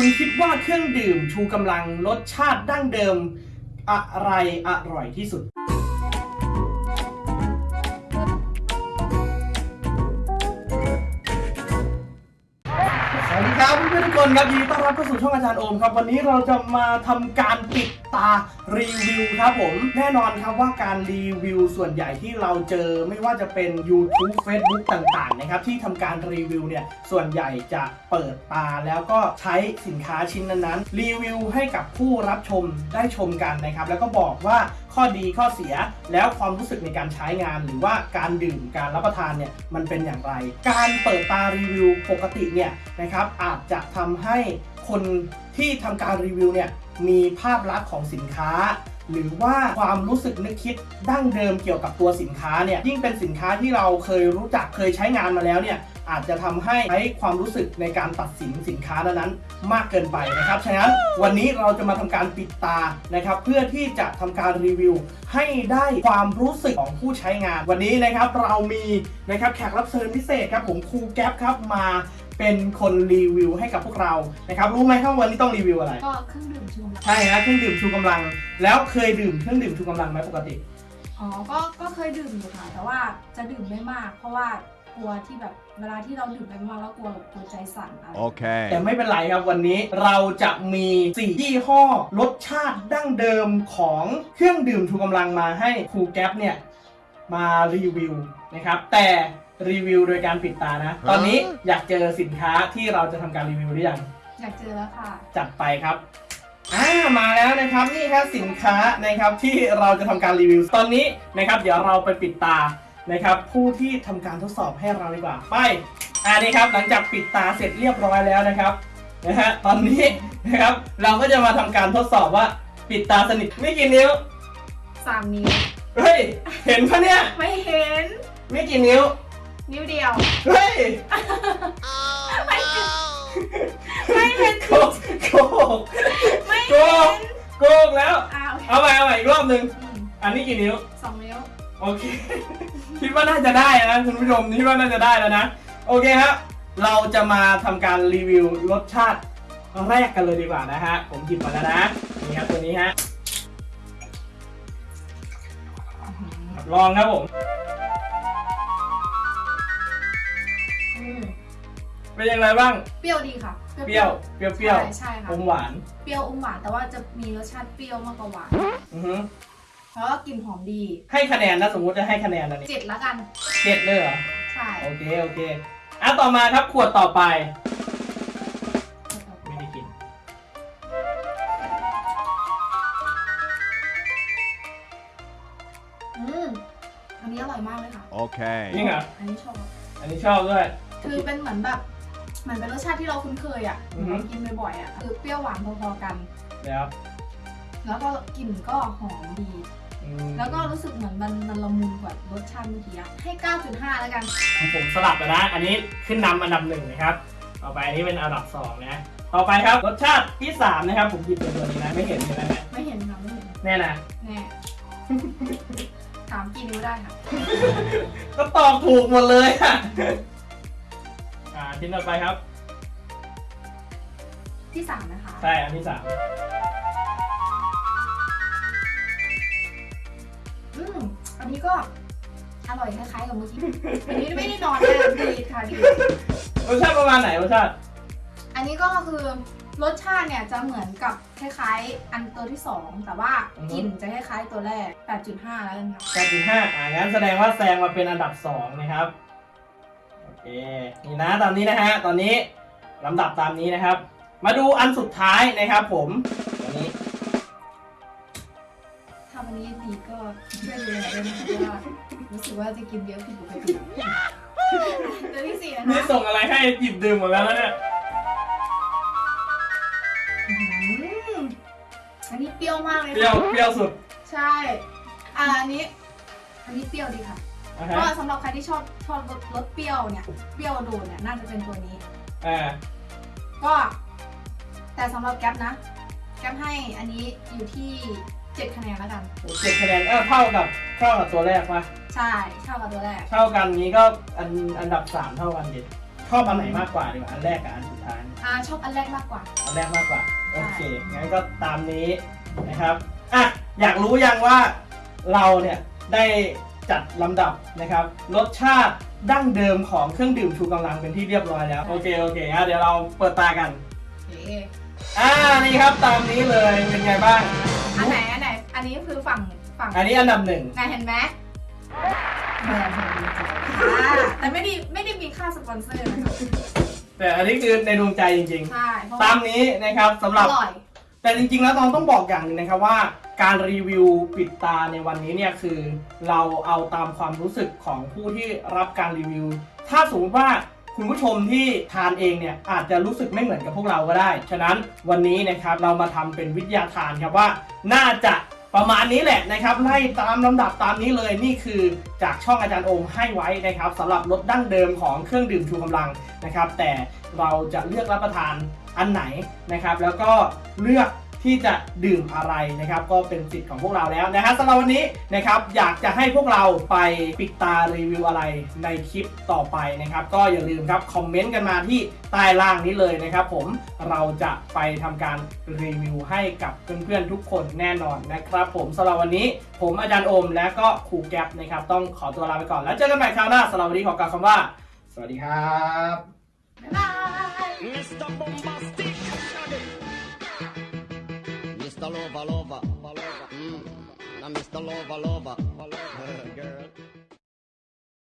คุณคิดว่าเครื่องดื่มชูกำลังรสชาติดั้งเดิมอะไรอร่อยที่สุด ทุกคนครับยินดีต้อนรับเข้าสู่ช่องอาจารย์โอมครับ วันนี้เราจะมาทำการปิดตารีวิวครับผม แน่นอนครับว่าการรีวิวส่วนใหญ่ที่เราเจอไม่ว่าจะเป็น YouTube Facebook ต่างๆนะครับที่ทำการรีวิวเนี่ยส่วนใหญ่จะเปิดตาแล้วก็ใช้สินค้าชิ้นนั้นๆรีวิวให้กับผู้รับชมได้ชมกันนะครับแล้วก็บอกว่า ข้อดีข้อเสีย แล้วความรู้สึกในการใช้งาน หรือว่าการดื่มการรับประทานเนี่ยมันเป็นอย่างไร การเปิดตารีวิวปกติเนี่ยนะครับอาจจะทำให้คนที่ทำการรีวิวเนี่ยมีภาพลักษณ์ของสินค้า หรือว่าความรู้สึกนึกคิดดั้งเดิมเกี่ยวกับตัวสินค้าเนี่ยยิ่งเป็นสินค้าที่เราเคยรู้จักเคยใช้งานมาแล้วเนี่ยอาจจะทำให้ใช้ความรู้สึกในการตัดสินสินค้านั้นๆมากเกินไปนะครับ ฉะนั้นวันนี้เราจะมาทำการปิดตานะครับ เพื่อที่จะทำการรีวิว ให้ได้ความรู้สึกของผู้ใช้งาน วันนี้นะครับเรามีนะครับแขกรับเชิญพิเศษครับผมครูแก๊ปครับมา เป็นคนรีวิวให้กับพวกเรานะครับรู้ไหมครับวันนี้ต้องรีวิวอะไร ก็เครื่องดื่มชูกำลังใช่ฮะเครื่องดื่มชูกำลัง แล้วเคยดื่มเครื่องดื่มชูกำลังไหมปกติ อ๋อ ก็ ก็เคยดื่มอยู่ค่ะ แต่ว่าจะดื่มไม่มาก เพราะว่ากลัวที่แบบเวลาที่เราดื่มไปมากๆแล้วกลัวแบบกลัวใจสั่นอะไร Okay. แต่ไม่เป็นไรครับวันนี้เราจะมี4ยี่ห้อรสชาติดั้งเดิมของเครื่องดื่มชูกำลังมาให้ครูแก๊ปเนี่ยมารีวิวนะครับแต่ รีวิวโดยการปิดตานะ ตอนนี้อยากเจอสินค้าที่เราจะทำการรีวิวหรือยัง อยากเจอแล้วค่ะจัดไปครับ อ่า มาแล้วนะครับ นี่ครับสินค้านะครับที่เราจะทำการรีวิว ตอนนี้นะครับ เดี๋ยวเราไปปิดตานะครับ ผู้ที่ทำการทดสอบให้เราดีกว่า ไป อ่านี่ครับ หลังจากปิดตาเสร็จเรียบร้อยแล้วนะครับ นะฮะ ตอนนี้นะครับ เราก็จะมาทำการทดสอบว่าปิดตาสนิทไม่กี่นิ้ว สามนิ้วเฮ้ย เห็นปะเนี่ย ไม่เห็น ไม่กี่นิ้ว นิ้วเดียว เฮ้ยไม่เห็นไม่เห็นโกกโกกไม่โกเห็กนโกกแล้ว อ้าวเอาใหม่เอาใหม่อีกรอบหนึ่งอืมอันนี้กี่นิ้ว สองนิ้ว โอเค คิดว่าน่าจะได้นะคุณผู้ชมคิดว่าน่าจะได้แล้วนะ โอเคครับ เราจะมาทำการรีวิวรสชาติแรกกันเลยดีกว่านะฮะ ผมหยิบมาแล้วนะ นี่ครับตัวนี้ฮะ ลองครับผม เป็นยังไงบ้าง เปรี้ยวดีค่ะ เปรี้ยว เปรี้ยวเปรี้ยวใช่ใช่ค่ะ อมหวาน เปรี้ยวอมหวานแต่ว่าจะมีรสชาติเปรี้ยวมากกว่าหวานอือฮึเพราะว่ากลิ่นหอมดีให้คะแนนนะสมมุติจะให้คะแนนอันนี้เจ็ดละกัน เจ็ดเลยเหรอ ใช่โอเค โอเคอะต่อมาครับขวดต่อไป ไม่ได้กิน อืมอันนี้อร่อยมากเลยค่ะ Okay. จริงเหรออันนี้ชอบอันนี้ชอบด้วย คือเป็นเหมือนแบบเห มือนเป็นรสชาติที่เราคุ้นเคยอะอือฮึ เรากินบ่อยๆอะคือเปรี้ยวหวานพอๆกัน แล้วแล้วก็กลิ่นก็หอมดี อืมแล้วก็รู้สึกเหมือนมันมันละมุนกว่ารสชาติเมื่อกี้อะให้ 9.5 แล้วกันผมสลับแล้วนะ อันนี้ขึ้นนำอันดับหนึ่งนะครับ ต่อไปอันนี้เป็นอันดับสองนะ ต่อไปครับรสชาติที่สามนะครับ ผมหยิบเป็นตัวนี้นะ ไม่เห็นใช่ไหมเนี่ยไม่เห็นค่ะไม่เห็นแน่นะ แน่ ถามกี่นิ้วได้ค่ะ ก็ตอบถูกหมดเลยอะอ่า ชิ้นต่อไปครับ ที่3นะคะใช่อันที่สามอืมอันนี้ก็อร่อยคล้ายๆกับเมื่อกี้อันนี้ไม่ได้นอนนะดีค่ะดี รสชาติประมาณไหนรสชาติอันนี้ก็คือรสชาติเนี่ยจะเหมือนกับคล้ายๆ อันตัวที่2แต่ว่ากลิ่นจะคล้ายๆตัวแรก 8.5 แล้วกันค่ะ8.5อ่างั้นแสดงว่าแซงมาเป็นอันดับสองนะครับ โอเคนี่นะตามนี้นะฮะตอนนี้ลำดับตามนี้นะครับ มาดูอันสุดท้ายนะครับ ผมตัวนี้ถ้าวันนี้ดีก็ช่วยดูแลด้วยนะคะเพราะว่ารู้สึกว่าจะกินเยอะผิดปกติตัวที่สี่นะนี่คะส่งอะไรให้หยิบดื่มหมดแล้วนะเนี่ยอืมอันนี้เปรี้ยวมากเลยเปรี้ยวค่ะเปรี้ยวสุด ใช่ อ่าอันนี้ อันนี้เปรี้ยวดีค่ะ นะก็ฮะสำหรับใครที่ชอบชอบรสรสเปรี้ยวเนี่ยเปรี้ยวโดนเนี่ยน่าจะเป็นตัวนี้ อ่าก็ แต่สำหรับแก๊ปนะ แก๊ปให้อันนี้อยู่ที่7คะแนนแล้วกัน เจ็ดคะแนนเออเท่ากับเท่ากับตัวแรกปะใช่เท่ากับตัวแรก เท่ากันนี้ก็อันอันดับสามเท่ากันดิชอบอันไหนมากกว่าดีกว่าอันแรกกับอันสุดท้าย อ่อ่าชอบอันแรกมากกว่า อันแรกมากกว่าใช่โอเค งั้นก็ตามนี้นะครับ อะ อยากรู้ยังว่าเราเนี่ยได้ จัดลำดับนะครับรสชาติดั้งเดิมของเครื่องดื่มชูกำลังเป็นที่เรียบร้อยแล้ว โอเคโอเคอะเดี๋ยวเราเปิดตากันโอเคอ่านี่ครับตามนี้เลยเป็นไงบ้าง อันไหนอันไหนอันนี้คือฝั่งฝั่งอันนี้อันดับหนึ่งนายเห็นไหมแบรนด์ของดีใจอ่าแต่ไม่ได้ไม่ได้มีค่าสปอนเซอร์นะคะแต่อันนี้คือในดวงใจจริงใช่เพราะๆตามนี้นะครับสำหรับ อร่อย แต่จริงๆ แล้วต้องต้องบอกอย่างหนึงนะครับว่า การรีวิวปิดตาในวันนี้เนี่ยคือเราเอาตามความรู้สึกของผู้ที่รับการรีวิว ถ้าสมมติว่าคุณผู้ชมที่ทานเองเนี่ยอาจจะรู้สึกไม่เหมือนกับพวกเราก็ได้ ฉะนั้นวันนี้นะครับเรามาทำเป็นวิทยาทานครับว่า น่าจะประมาณนี้แหละนะครับไล่ตามลำดับตามนี้เลยนี่คือจากช่องอาจารย์โอมให้ไว้นะครับสำหรับรสดั้งเดิมของเครื่องดื่มชูกำลังนะครับ แต่เราจะเลือกรับประทานอันไหนนะครับ แล้วก็เลือก ที่จะดื่มอะไรนะครับก็เป็นสิทธิ์ของพวกเราแล้วนะครับสำหรับวันนี้นะครับอยากจะให้พวกเราไปปิดตารีวิวอะไรในคลิปต่อไปนะครับก็อย่าลืมครับคอมเมนต์กันมาที่ใต้ล่างนี้เลยนะครับผมเราจะไปทำการรีวิวให้กับเพื่อนๆทุกคนแน่นอนนะครับผมสำหรับวันนี้ ผมอาจารย์โอมและก็ครูแก๊ปนะครับต้องขอตัวลาไปก่อนแล้วเจอกันใหม่คราวหน้าสำหรับวันนี้ขอกล่าวคำว่า สวัสดีครับ festa lova, lova.